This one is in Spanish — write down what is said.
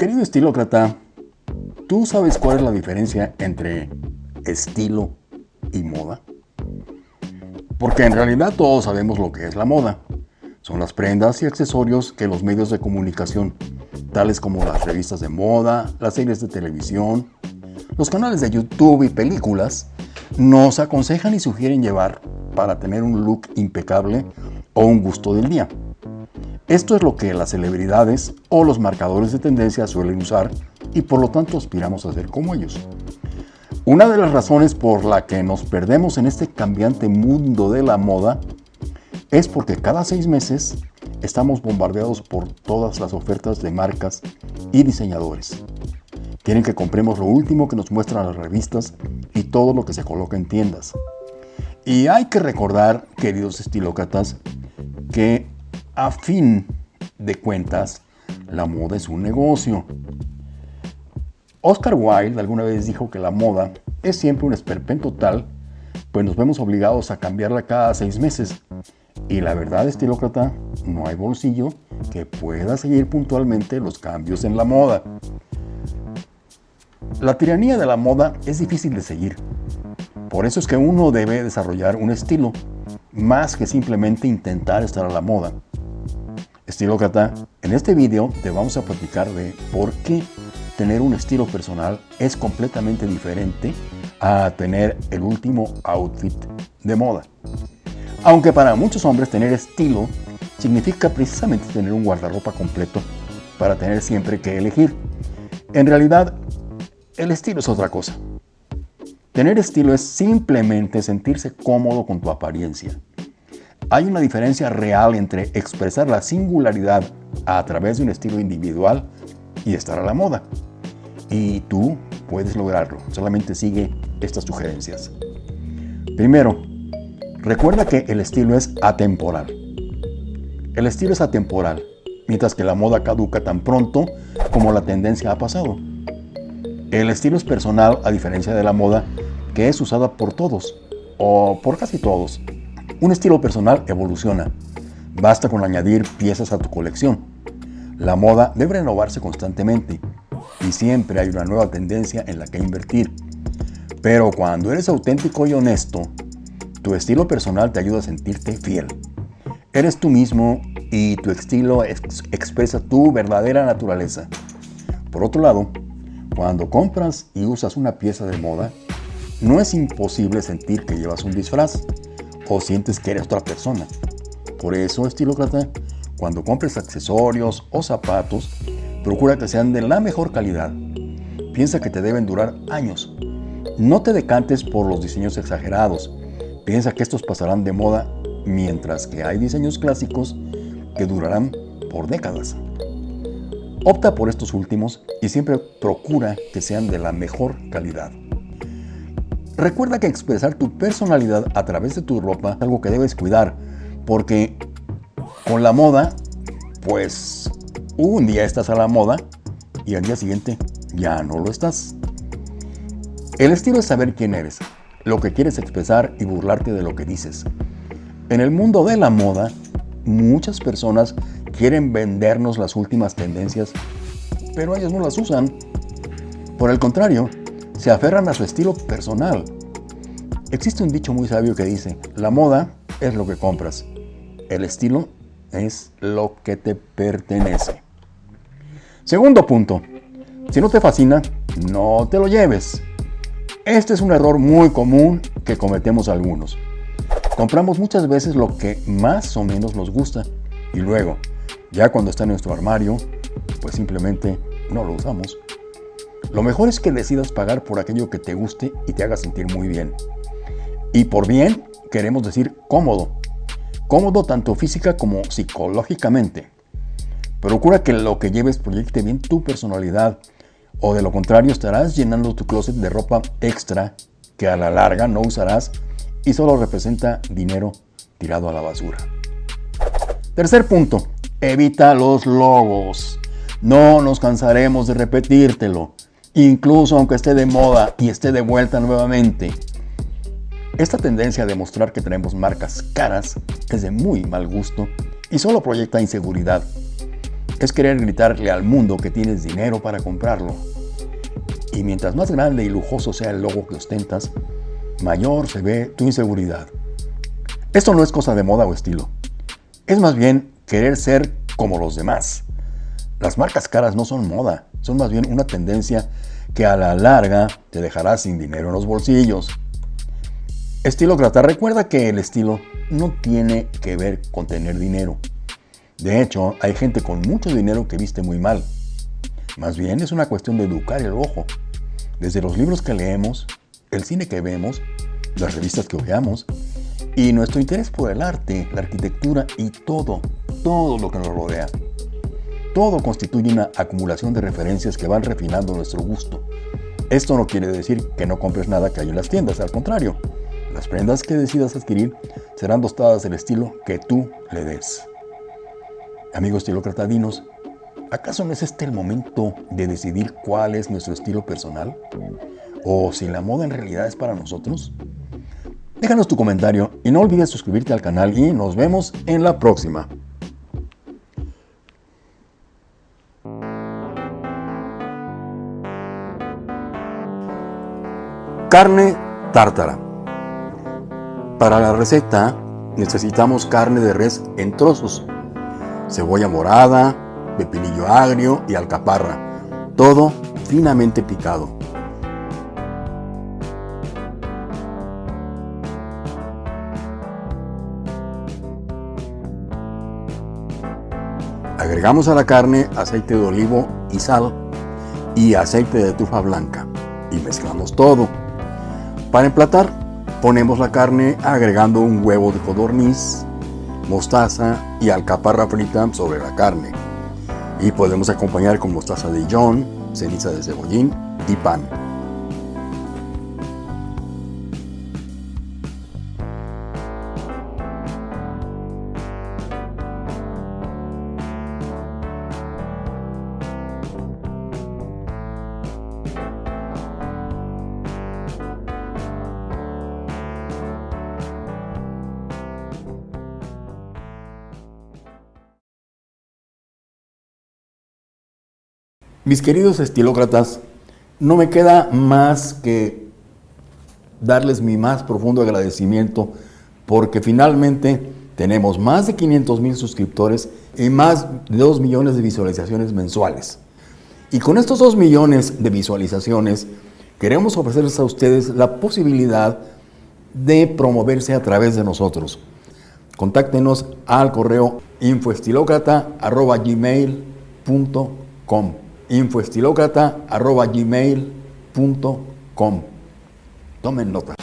Querido estilócrata, ¿tú sabes cuál es la diferencia entre estilo y moda? Porque en realidad todos sabemos lo que es la moda. Son las prendas y accesorios que los medios de comunicación, tales como las revistas de moda, las series de televisión, los canales de YouTube y películas, nos aconsejan y sugieren llevar para tener un look impecable o un gusto del día. Esto es lo que las celebridades o los marcadores de tendencia suelen usar y por lo tanto aspiramos a ser como ellos. Una de las razones por la que nos perdemos en este cambiante mundo de la moda es porque cada seis meses estamos bombardeados por todas las ofertas de marcas y diseñadores. Quieren que compremos lo último que nos muestran las revistas y todo lo que se coloca en tiendas. Y hay que recordar, queridos estilócratas, que a fin de cuentas, la moda es un negocio. Oscar Wilde alguna vez dijo que la moda es siempre un esperpento tal, pues nos vemos obligados a cambiarla cada seis meses. Y la verdad, estilócrata, no hay bolsillo que pueda seguir puntualmente los cambios en la moda. La tiranía de la moda es difícil de seguir. Por eso es que uno debe desarrollar un estilo, más que simplemente intentar estar a la moda. Estilócrata, en este video te vamos a platicar de por qué tener un estilo personal es completamente diferente a tener el último outfit de moda. Aunque para muchos hombres tener estilo significa precisamente tener un guardarropa completo para tener siempre que elegir. En realidad, el estilo es otra cosa. Tener estilo es simplemente sentirse cómodo con tu apariencia. Hay una diferencia real entre expresar la singularidad a través de un estilo individual y estar a la moda. Y tú puedes lograrlo, solamente sigue estas sugerencias. Primero, recuerda que el estilo es atemporal. El estilo es atemporal, mientras que la moda caduca tan pronto como la tendencia ha pasado. El estilo es personal a diferencia de la moda que es usada por todos, o por casi todos, un estilo personal evoluciona. Basta con añadir piezas a tu colección. La moda debe renovarse constantemente y siempre hay una nueva tendencia en la que invertir. Pero cuando eres auténtico y honesto, tu estilo personal te ayuda a sentirte fiel. Eres tú mismo y tu estilo expresa tu verdadera naturaleza. Por otro lado, cuando compras y usas una pieza de moda, no es imposible sentir que llevas un disfraz o sientes que eres otra persona. Por eso, estilócrata, cuando compres accesorios o zapatos, procura que sean de la mejor calidad. Piensa que te deben durar años. No te decantes por los diseños exagerados. Piensa que estos pasarán de moda mientras que hay diseños clásicos que durarán por décadas. Opta por estos últimos y siempre procura que sean de la mejor calidad. Recuerda que expresar tu personalidad a través de tu ropa es algo que debes cuidar, porque con la moda, pues un día estás a la moda y al día siguiente ya no lo estás. El estilo es saber quién eres, lo que quieres expresar y burlarte de lo que dices. En el mundo de la moda, muchas personas quieren vendernos las últimas tendencias, pero ellos no las usan. Por el contrario, se aferran a su estilo personal. Existe un dicho muy sabio que dice, la moda es lo que compras, el estilo es lo que te pertenece. Segundo punto, si no te fascina, no te lo lleves. Este es un error muy común que cometemos algunos. Compramos muchas veces lo que más o menos nos gusta y luego, ya cuando está en nuestro armario, pues simplemente no lo usamos. Lo mejor es que decidas pagar por aquello que te guste y te haga sentir muy bien. Y por bien queremos decir cómodo. Cómodo tanto física como psicológicamente. Procura que lo que lleves proyecte bien tu personalidad o de lo contrario estarás llenando tu closet de ropa extra que a la larga no usarás y solo representa dinero tirado a la basura. Tercer punto, evita los logos. No nos cansaremos de repetírtelo incluso aunque esté de moda y esté de vuelta nuevamente. Esta tendencia a demostrar que tenemos marcas caras es de muy mal gusto y solo proyecta inseguridad. es querer gritarle al mundo que tienes dinero para comprarlo. Y mientras más grande y lujoso sea el logo que ostentas, mayor se ve tu inseguridad. Esto no es cosa de moda o estilo. Es más bien querer ser como los demás. Las marcas caras no son moda, son más bien una tendencia que a la larga te dejará sin dinero en los bolsillos. Estilócrata, recuerda que el estilo no tiene que ver con tener dinero. De hecho, hay gente con mucho dinero que viste muy mal. Más bien es una cuestión de educar el ojo. Desde los libros que leemos, el cine que vemos, las revistas que ojeamos y nuestro interés por el arte, la arquitectura y todo, todo lo que nos rodea. Todo constituye una acumulación de referencias que van refinando nuestro gusto. Esto no quiere decir que no compres nada que hay en las tiendas, al contrario. Las prendas que decidas adquirir serán dotadas del estilo que tú le des. Amigo estilócrata, dinos, ¿acaso no es este el momento de decidir cuál es nuestro estilo personal? ¿O si la moda en realidad es para nosotros? Déjanos tu comentario y no olvides suscribirte al canal y nos vemos en la próxima. Carne tártara. Para la receta necesitamos carne de res en trozos cebolla morada, pepinillo agrio y alcaparra, todo finamente picado. Agregamos a la carne aceite de olivo y sal y aceite de trufa blanca y mezclamos todo. Para emplatar, ponemos la carne agregando un huevo de codorniz, mostaza y alcaparra frita sobre la carne. Y podemos acompañar con mostaza de Dijon, ceniza de cebollín y pan. Mis queridos estilócratas, no me queda más que darles mi más profundo agradecimiento porque finalmente tenemos más de 500 mil suscriptores y más de 2 millones de visualizaciones mensuales. Y con estos 2 millones de visualizaciones queremos ofrecerles a ustedes la posibilidad de promoverse a través de nosotros. Contáctenos al correo infoestilocrata.gmail.com infoestilocrata.gmail.com Tomen nota.